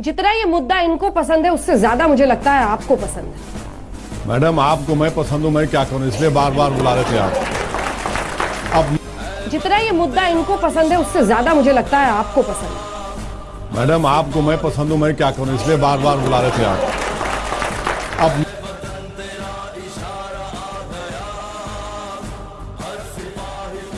जितना ये मुद्दा इनको पसंद है उससे ज़्यादा मुझे लगता है आपको पसंद है। मैडम आपको मैं पसंद हूँ मैं क्या करूँ? इसलिए बार बार बुला रहे थे आप। अब जितना ये मुद्दा इनको पसंद है उससे ज़्यादा मुझे लगता है आपको पसंद है। मैडम आपको मैं पसंद हूँ मैं क्या करूँ? इसलिए बार बार बुला रहे थे आप। अब